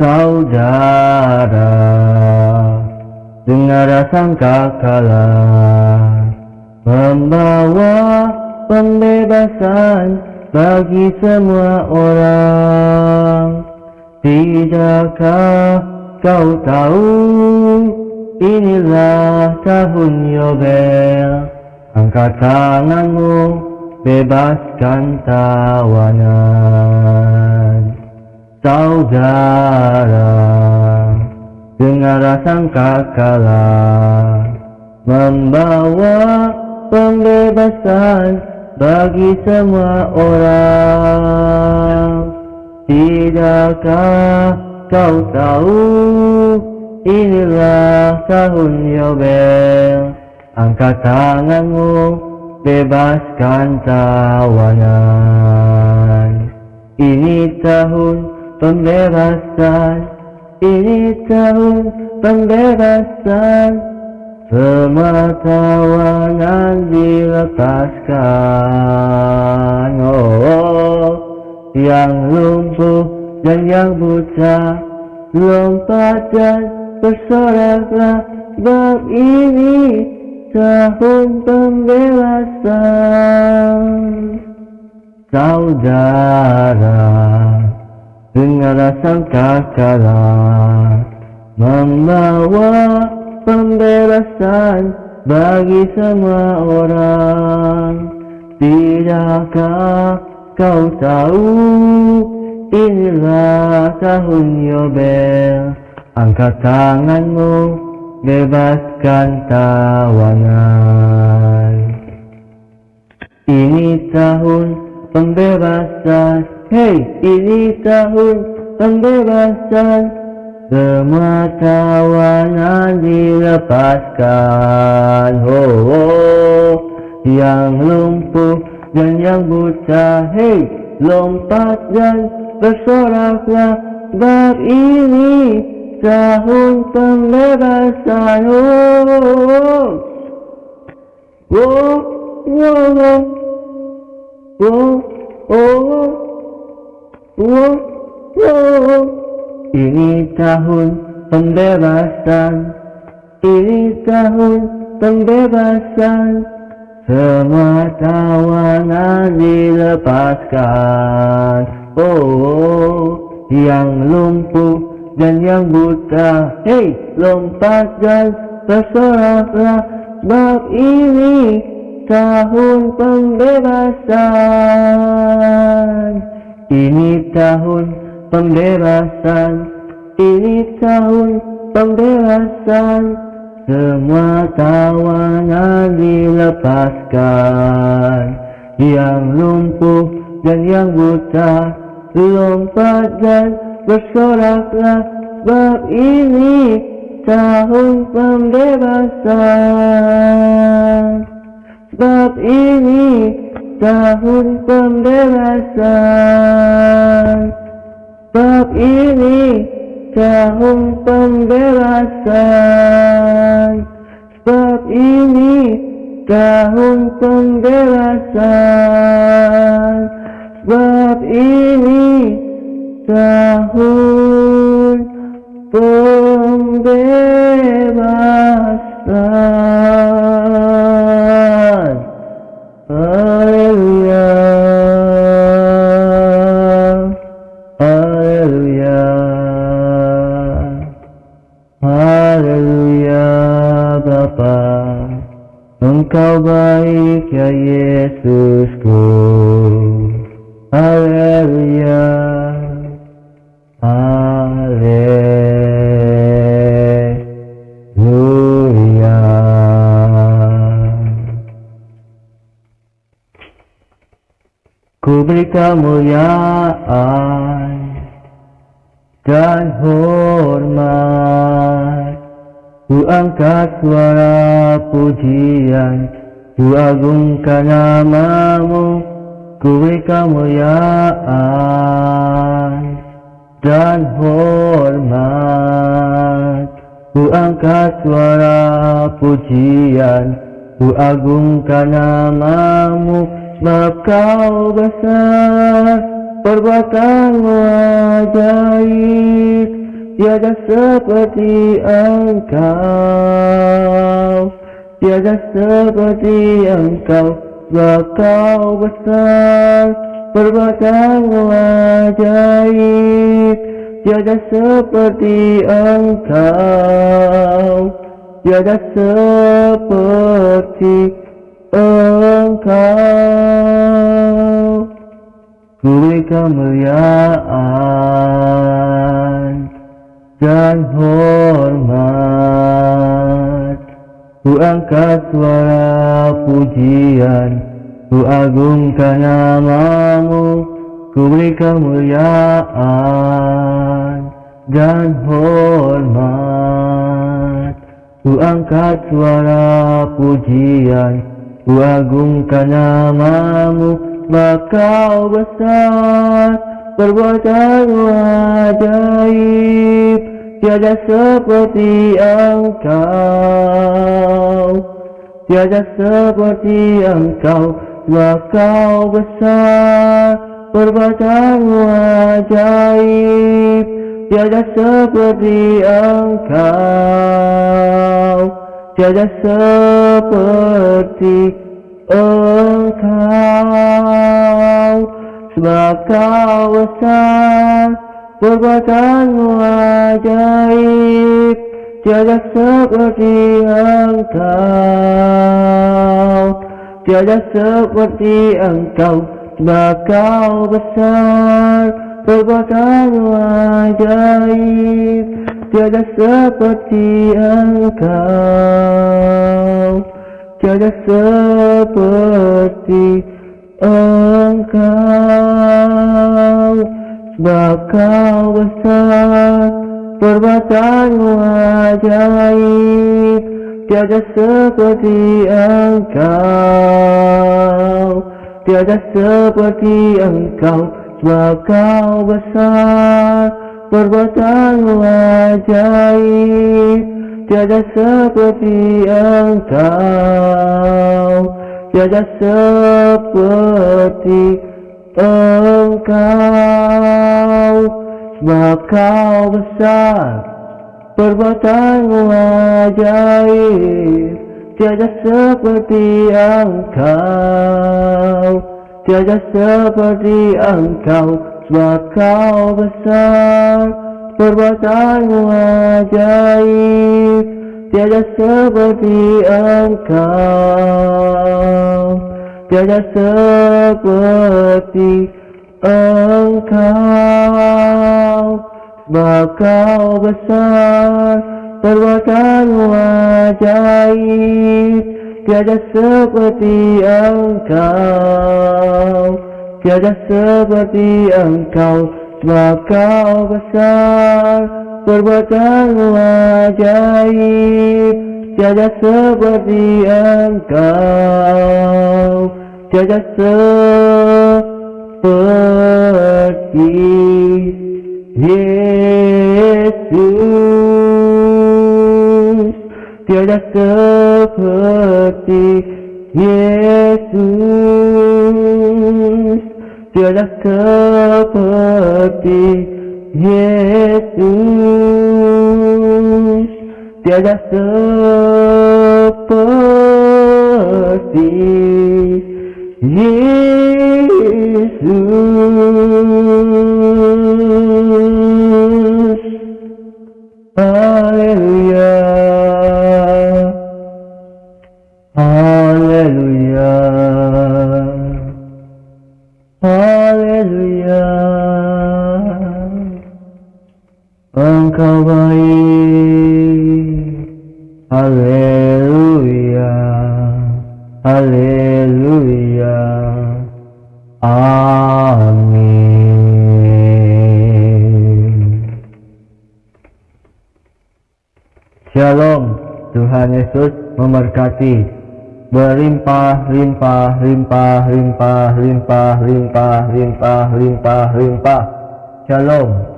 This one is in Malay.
saudara. Dengar sangka kala Membawa pembebasan bagi semua orang. Tidakkah kau tahu inilah tahun Yobel. Angkat tanganmu bebaskan tawanan Saudara dengar sangka kala Membawa pembebasan bagi semua orang. Tidakkah kau tahu inilah tahun Yobel. Angkat tanganmu bebaskan tawanan. Ini tahun pembebasan. Ini tahun pembebasan. Semua tawanan dilepaskan. Oh, oh, Yang lumpuh dan yang buta. Lompat dan bersoraklah Bab ini tahun pembebasan. Saudara Dengar sangka kala Membawa pembebasan bagi semua orang. Tidakkah kau tahu? Inilah tahun Yobel. Angkat tanganmu bebaskan tawanan. Ini tahun pembebasan Hei, ini tahun pembebasan Semua tawanan dilepaskan oh, oh, Yang lumpuh dan yang buta Hei, lompat dan bersoraklah Sebab ini tahun pembebasan oh, oh, oh. Oh, oh, oh, oh, oh. Ini tahun pembebasan. Ini tahun pembebasan. Semua tawanan dilepaskan. Oh, oh yang lumpuh dan yang buta. Hei, lompat dan terserahlah. Bab ini tahun pembebasan Ini tahun pembebasan. Ini tahun pembebasan. Semua tawanan dilepaskan. Yang lumpuh dan yang buta Lompat dan bersoraklah. Bab ini tahun pembebasan. Bab ini tahun pembebasan. Bab ini tahun pembebasan. Sebab ini tahun pembebasan. Sebab ini tahun I kemuliaan dan hormat. Ku angkat suara pujian Ku agungkan namamu Ku kemuliaan dan hormat. Ku angkat suara pujian Ku agungkan namamu Sebab kau besar Perbuatanmu ajaib Tiada seperti engkau. Tiada seperti engkau Sebab kau besar Perbuatan ajaib Tiada seperti engkau. Tiada seperti engkau Ku beri kemuliaan dan hormat. Ku angkat suara pujian Ku agungkan namamu. Ku beri kemuliaan dan hormat. Ku angkat suara pujian Ku agungkan namamu Bakau besar. Perbuatan ajaib Tiada seperti engkau. Tiada seperti engkau Wakau besar. Perbuatan ajaib Tiada seperti engkau Tiada seperti engkau. Sebab kau besar Perbuatanmu ajaib. Tiada seperti engkau. Tiada seperti engkau. Sebab kau besar Perbuatanmu ajaib Tiada seperti engkau. Tiada seperti engkau. Sebab kau besar Perbuatanmu ajaib Tiada seperti engkau. Tiada seperti engkau. Sebab kau besar Perbuatanmu ajaib Tiada seperti engkau. Tiada seperti engkau. Sebab kau besar Perbuatanmu ajaib Tiada seperti engkau. Tiada seperti engkau Sebab kau besar Perbuatanmu ajaib Tiada seperti engkau Tiada seperti engkau Sebab kau besar Perbuatanmu ajaib Tiada seperti engkau Tiada seperti engkau Sebab kau besar. Perbuatanmu ajaib Tiada seperti engkau. Tiada seperti Yesus. Tiada seperti Yesus seperti Yesus Tiada seperti Yesus Tuhan Yesus memberkati. Berlimpah, limpah, limpah, limpah, limpah, limpah, limpah, limpah, limpah. Shalom.